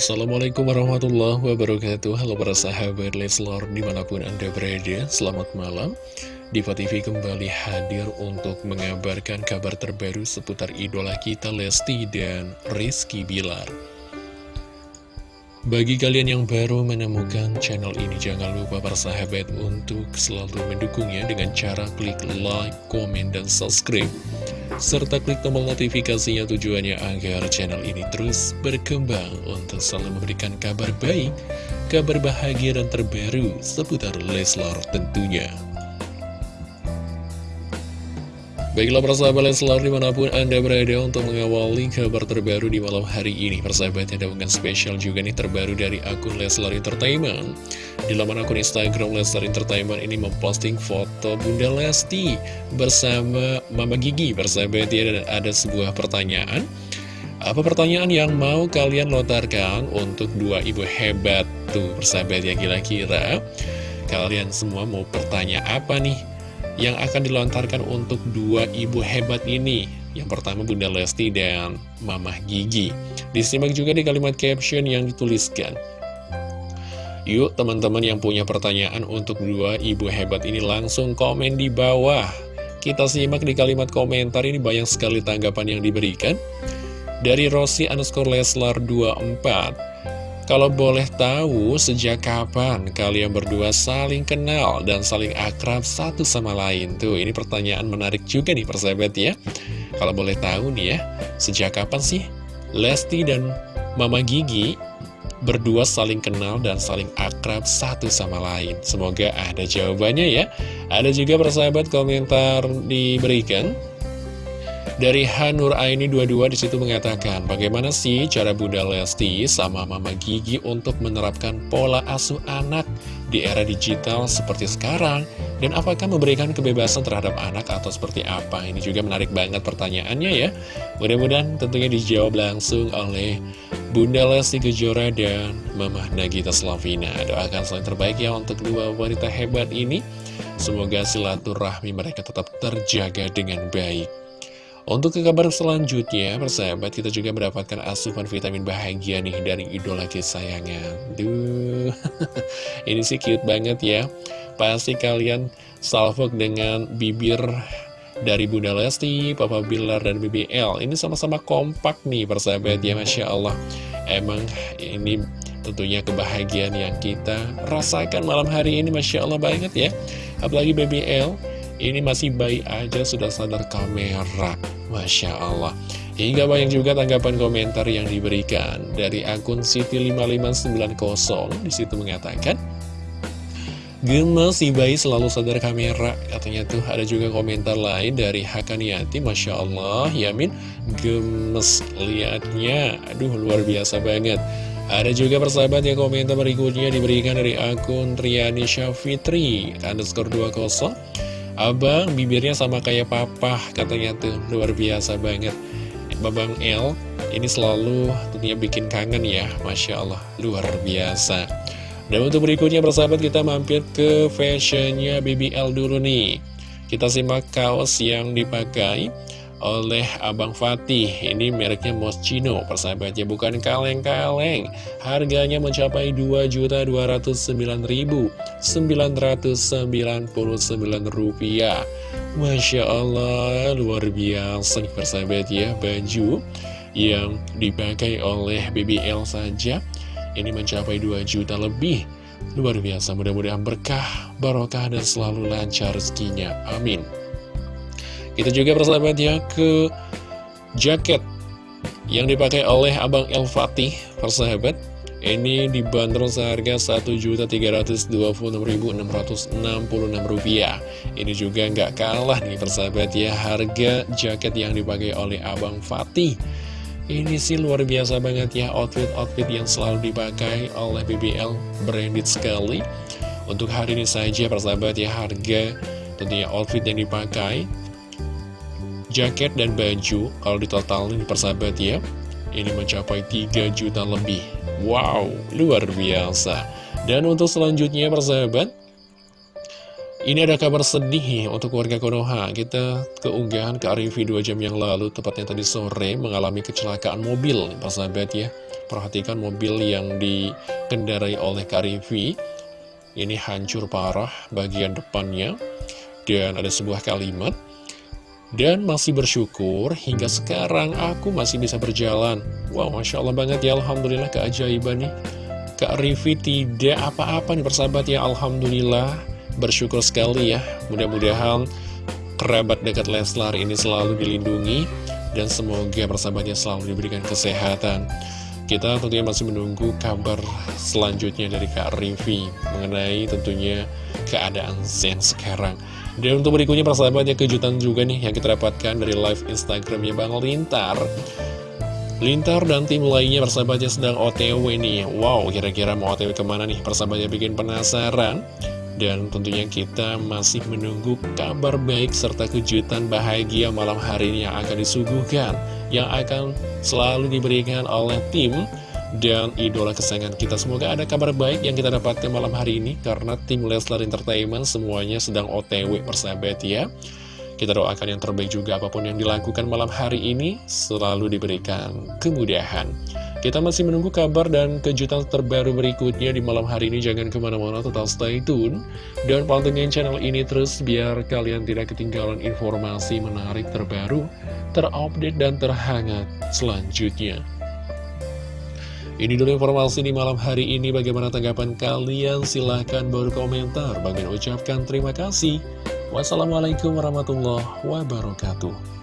Assalamualaikum warahmatullahi wabarakatuh. Halo para sahabat Leslar di mana pun anda berada Selamat malam. Diva TV kembali hadir untuk mengabarkan kabar terbaru seputar idola kita Lesti dan Rizky Bilar. Bagi kalian yang baru menemukan channel ini, jangan lupa para sahabat untuk selalu mendukungnya dengan cara klik like, komen, dan subscribe. Serta klik tombol notifikasinya tujuannya agar channel ini terus berkembang untuk selalu memberikan kabar baik, kabar bahagia dan terbaru seputar Leslar tentunya. Baiklah persahabat Leslar di mana pun Anda berada untuk mengawali kabar terbaru di malam hari ini. Persahabat ada unggahan spesial juga nih terbaru dari akun Leslar Entertainment. Di laman akun Instagram Leslar Entertainment ini memposting foto Bunda Lesti bersama Mama Gigi. Persahabat ya dan ada sebuah pertanyaan. Apa pertanyaan yang mau kalian lontarkan untuk dua ibu hebat tuh persahabat ya kira-kira? Kalian semua mau bertanya apa nih yang akan dilontarkan untuk dua ibu hebat ini. Yang pertama Bunda Lesti dan Mamah Gigi. Disimak juga di kalimat caption yang dituliskan. Yuk teman-teman yang punya pertanyaan untuk dua ibu hebat ini langsung komen di bawah. Kita simak di kalimat komentar ini banyak sekali tanggapan yang diberikan. Dari Rossi underscore Leslar 24 kalau boleh tahu, sejak kapan kalian berdua saling kenal dan saling akrab satu sama lain? Tuh, ini pertanyaan menarik juga nih persahabat ya. Kalau boleh tahu nih ya, sejak kapan sih Lesti dan Mama Gigi berdua saling kenal dan saling akrab satu sama lain? Semoga ada jawabannya ya. Ada juga persahabat komentar diberikan. Dari Hanur Aini 22 di situ mengatakan, bagaimana sih cara Bunda Lesti sama Mama Gigi untuk menerapkan pola asuh anak di era digital seperti sekarang? Dan apakah memberikan kebebasan terhadap anak atau seperti apa? Ini juga menarik banget pertanyaannya ya. Mudah-mudahan tentunya dijawab langsung oleh Bunda Lesti Kejora dan Mama Nagita Slavina. Doakan selain terbaik ya untuk dua wanita hebat ini. Semoga silaturahmi mereka tetap terjaga dengan baik. Untuk ke kabar selanjutnya, persahabat, kita juga mendapatkan asupan vitamin bahagia nih dari idola kesayangan. Duh, ini sih cute banget ya. Pasti kalian salvok dengan bibir dari Bunda Lesti, Papa Bilar, dan BBL. Ini sama-sama kompak nih, persahabat ya, Masya Allah. Emang ini tentunya kebahagiaan yang kita rasakan malam hari ini, Masya Allah banget ya. Apalagi BBL ini masih bayi aja sudah sadar kamera. Masya Allah. Hingga banyak juga tanggapan komentar yang diberikan. Dari akun Siti5590 Di situ mengatakan Gemes si bayi selalu sadar kamera. Katanya tuh ada juga komentar lain dari Hakaniati. Masya Allah Yamin gemes liatnya. Aduh luar biasa banget. Ada juga persahabat yang komentar berikutnya diberikan dari akun Triani Syafitri underscore 20 Abang, bibirnya sama kayak papa, katanya tuh, luar biasa banget. Babang L, ini selalu tentunya bikin kangen ya, Masya Allah, luar biasa. Dan untuk berikutnya, persahabat, kita mampir ke fashionnya BBL dulu nih. Kita simak kaos yang dipakai oleh Abang Fatih. Ini mereknya Moschino persahabatnya bukan kaleng-kaleng. Harganya mencapai Rp2.209.999 rupiah. Masya Allah luar biasa nih persahabat ya Baju yang dipakai oleh BBL saja Ini mencapai 2 juta lebih. Luar biasa mudah-mudahan berkah, barokah dan selalu lancar rezekinya. Amin kita juga persahabat ya ke jaket yang dipakai oleh Abang El Fatih, persahabat. Ini dibanderol seharga Rp1.326.666. Ini juga nggak kalah nih persahabat ya, harga jaket yang dipakai oleh Abang Fatih. Ini sih luar biasa banget ya, outfit-outfit yang selalu dipakai oleh BBL, branded sekali. Untuk hari ini saja persahabat ya, harga tentunya outfit yang dipakai jaket dan baju kalau ditotalin persahabat ya ini mencapai 3 juta lebih wow luar biasa dan untuk selanjutnya persahabat Ini ada kabar sedih untuk warga Konoha. Kita keunggahan ke Arifi 2 jam yang lalu, tepatnya tadi sore, mengalami kecelakaan mobil, persahabat ya. Perhatikan mobil yang dikendarai oleh Karifi. Ini hancur parah bagian depannya. Dan ada sebuah kalimat. Dan masih bersyukur hingga sekarang aku masih bisa berjalan. Wow, Masya Allah banget ya, Alhamdulillah keajaiban nih. Kak Rivi tidak apa-apa nih persahabat ya, Alhamdulillah bersyukur sekali ya Mudah-mudahan kerabat dekat Leslar ini selalu dilindungi Dan semoga persahabatnya selalu diberikan kesehatan Kita tentunya masih menunggu kabar selanjutnya dari Kak Rivi Mengenai tentunya keadaan Zen sekarang. Dan untuk berikutnya persahabatnya kejutan juga nih yang kita dapatkan dari live Instagramnya Bang Lintar. Lintar dan tim lainnya persahabatnya sedang OTW nih. Wow, kira-kira mau OTW ke mana nih? Persahabatnya bikin penasaran. Dan tentunya kita masih menunggu kabar baik serta kejutan bahagia malam hari ini yang akan disuguhkan Yang akan selalu diberikan oleh tim dan idola kesayangan kita Semoga ada kabar baik yang kita dapatkan malam hari ini Karena tim Leslar Entertainment semuanya sedang otw persahabat ya kita doakan yang terbaik juga apa pun yang dilakukan malam hari ini selalu diberikan kemudahan. Kita masih menunggu kabar dan kejutan terbaru berikutnya di malam hari ini. Jangan ke mana-mana, tetap stay tune. Dan pantengin channel ini terus biar kalian tidak ketinggalan informasi menarik terbaru, terupdate, dan terhangat selanjutnya. Ini dulu informasi di malam hari ini. Bagaimana tanggapan kalian? Silahkan berkomentar. Bagaimana ucapkan terima kasih. Wassalamualaikum warahmatullahi wabarakatuh.